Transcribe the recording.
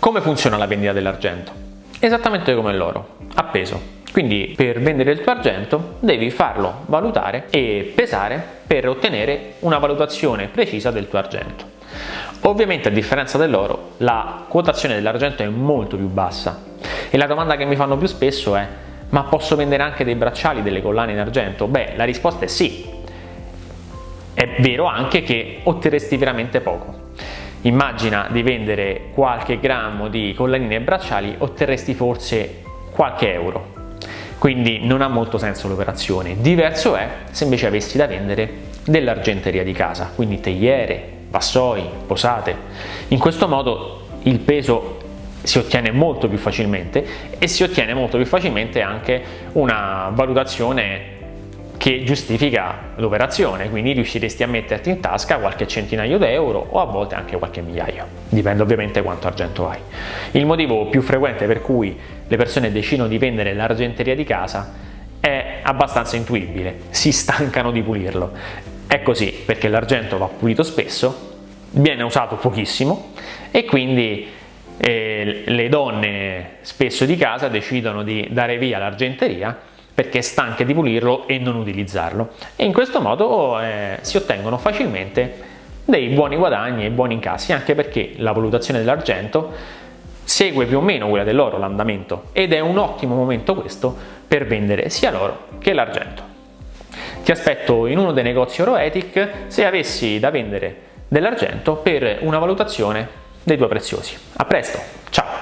Come funziona la vendita dell'argento? Esattamente come l'oro, appeso. Quindi per vendere il tuo argento devi farlo valutare e pesare per ottenere una valutazione precisa del tuo argento. Ovviamente a differenza dell'oro la quotazione dell'argento è molto più bassa e la domanda che mi fanno più spesso è ma posso vendere anche dei bracciali, delle collane in argento? Beh, la risposta è sì. È vero anche che otterresti veramente poco. Immagina di vendere qualche grammo di collanine e bracciali, otterresti forse qualche euro. Quindi non ha molto senso l'operazione. Diverso è se invece avessi da vendere dell'argenteria di casa, quindi tegliere, vassoi, posate. In questo modo il peso si ottiene molto più facilmente e si ottiene molto più facilmente anche una valutazione che giustifica l'operazione, quindi riusciresti a metterti in tasca qualche centinaio d'euro o a volte anche qualche migliaio, dipende ovviamente quanto argento hai. Il motivo più frequente per cui le persone decidono di vendere l'argenteria di casa è abbastanza intuibile, si stancano di pulirlo. È così perché l'argento va pulito spesso, viene usato pochissimo e quindi eh, le donne spesso di casa decidono di dare via l'argenteria perché stanche di pulirlo e non utilizzarlo e in questo modo eh, si ottengono facilmente dei buoni guadagni e buoni incassi anche perché la valutazione dell'argento segue più o meno quella dell'oro l'andamento ed è un ottimo momento questo per vendere sia l'oro che l'argento. Ti aspetto in uno dei negozi Oroetic se avessi da vendere dell'argento per una valutazione dei tuoi preziosi. A presto, ciao!